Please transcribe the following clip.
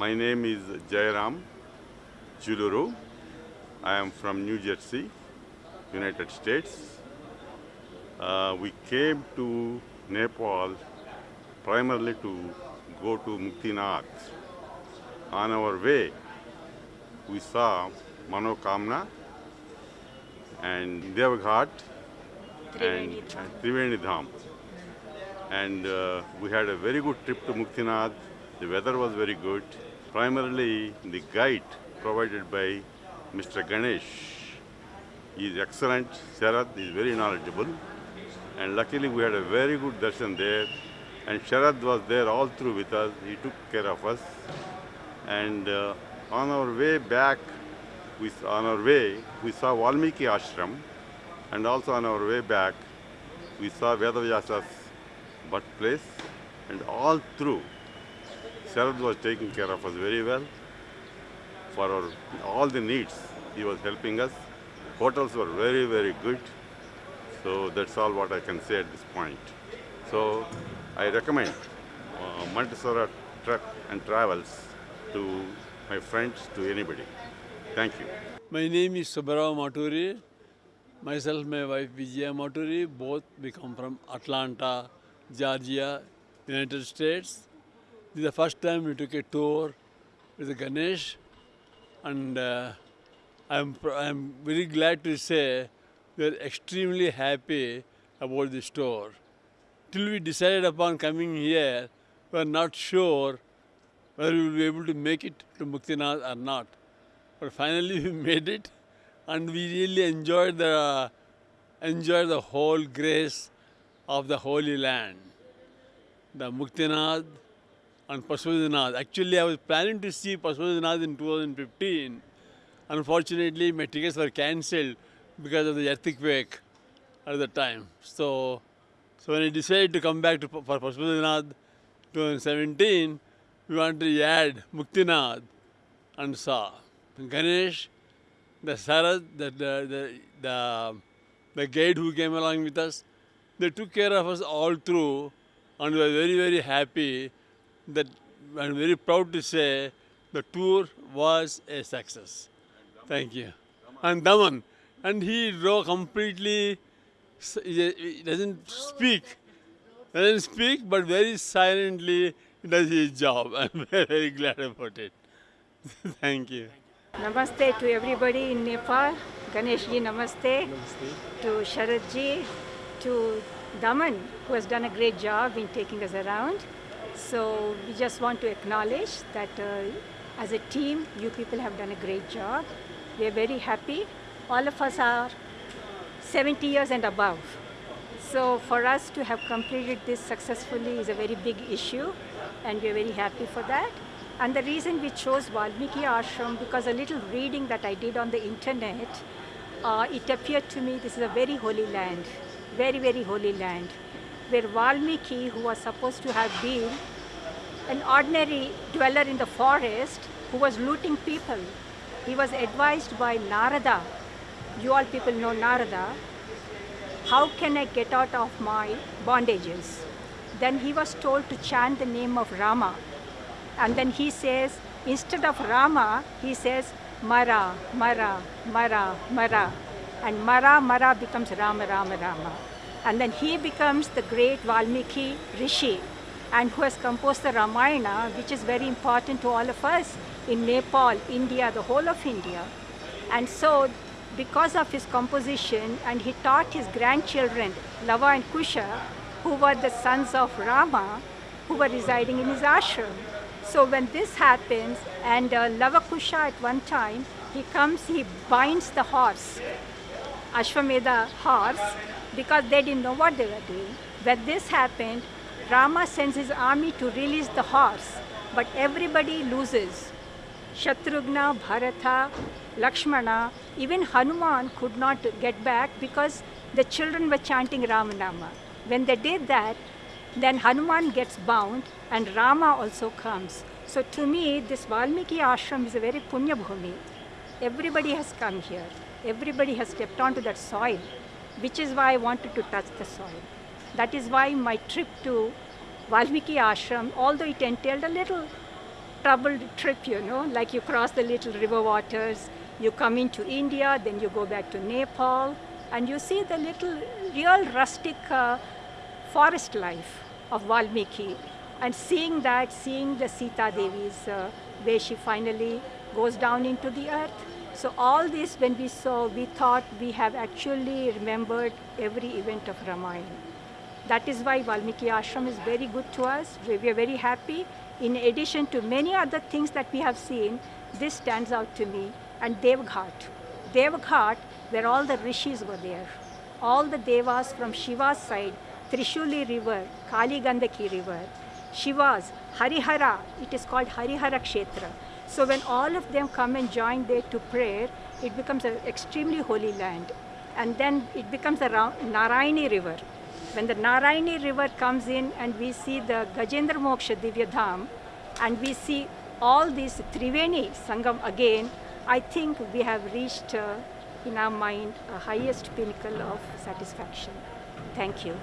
My name is Jairam Chuluru. I am from New Jersey, United States. Uh, we came to Nepal primarily to go to Muktinath. On our way, we saw Manokamna and Devghat and, and Triveni Dham. And uh, we had a very good trip to Muktinath. The weather was very good. Primarily, the guide provided by Mr. Ganesh is excellent. Sharad is very knowledgeable. And luckily, we had a very good darshan there. And Sharad was there all through with us. He took care of us. And uh, on our way back, we, on our way, we saw Valmiki Ashram. And also on our way back, we saw Vedavyasa's birthplace. And all through, Sharad was taking care of us very well. For our, all the needs, he was helping us. Hotels were very, very good. So that's all what I can say at this point. So I recommend uh, Montessori Truck and Travels to my friends, to anybody. Thank you. My name is Subbarao Maturi. Myself, my wife Vijaya Maturi, both we come from Atlanta, Georgia, United States. This is the first time we took a tour with Ganesh, and uh, I'm, I'm very glad to say we're extremely happy about this tour. Till we decided upon coming here, we were not sure whether we will be able to make it to Muktinath or not. But finally we made it and we really enjoyed the, enjoyed the whole grace of the Holy Land. The Muktinath and Pashupatinath. Actually, I was planning to see Pashupatinath in 2015. Unfortunately, my tickets were cancelled because of the earthquake at the time. So, so when I decided to come back to for Pashupatinath 2017, we wanted to add Muktinath and saw Ganesh, the Sarad, the, the, the, the, the guide who came along with us, they took care of us all through and we were very, very happy that I'm very proud to say the tour was a success. Thank you. And Daman, and he drove completely, he he doesn't speak, doesn't speak, but very silently does his job. I'm very, very glad about it. Thank you. Namaste to everybody in Nepal. Ganesh ji, namaste. To Sharad ji, to Daman, who has done a great job in taking us around. So we just want to acknowledge that uh, as a team, you people have done a great job. We are very happy. All of us are 70 years and above. So for us to have completed this successfully is a very big issue, and we're very happy for that. And the reason we chose Valmiki Ashram because a little reading that I did on the internet, uh, it appeared to me this is a very holy land, very very holy land, where Valmiki, who was supposed to have been an ordinary dweller in the forest who was looting people, he was advised by Narada. You all people know Narada how can I get out of my bondages? Then he was told to chant the name of Rama. And then he says, instead of Rama, he says, Mara, Mara, Mara, Mara. And Mara, Mara becomes Rama, Rama, Rama. And then he becomes the great Valmiki Rishi, and who has composed the Ramayana, which is very important to all of us in Nepal, India, the whole of India. And so, because of his composition, and he taught his grandchildren, Lava and Kusha, who were the sons of Rama, who were residing in his ashram. So when this happens, and uh, Lava Kusha at one time, he comes, he binds the horse, Ashwamedha horse, because they didn't know what they were doing. When this happened, Rama sends his army to release the horse, but everybody loses. Shatrughna, Bharata, Lakshmana, even Hanuman could not get back because the children were chanting Ramanama. When they did that, then Hanuman gets bound and Rama also comes. So to me, this Valmiki ashram is a very punya bhumi. Everybody has come here. Everybody has kept on to that soil, which is why I wanted to touch the soil. That is why my trip to Valmiki ashram, although it entailed a little troubled trip, you know, like you cross the little river waters, you come into India, then you go back to Nepal, and you see the little real rustic uh, forest life of Valmiki. And seeing that, seeing the Sita Devi's, uh, where she finally goes down into the earth. So all this, when we saw, we thought we have actually remembered every event of Ramayana. That is why Valmiki Ashram is very good to us. We are very happy. In addition to many other things that we have seen, this stands out to me. And Devghat. Devghat, where all the rishis were there. All the devas from Shiva's side, Trishuli river, Kali Gandaki river, Shiva's, Harihara, it is called Harihara Kshetra. So when all of them come and join there to prayer, it becomes an extremely holy land. And then it becomes a Ra- Narayani river. When the Narayani river comes in and we see the Gajendra Moksha Divya Dham and we see all these Triveni Sangam again, I think we have reached uh, in our mind a highest pinnacle of satisfaction. Thank you.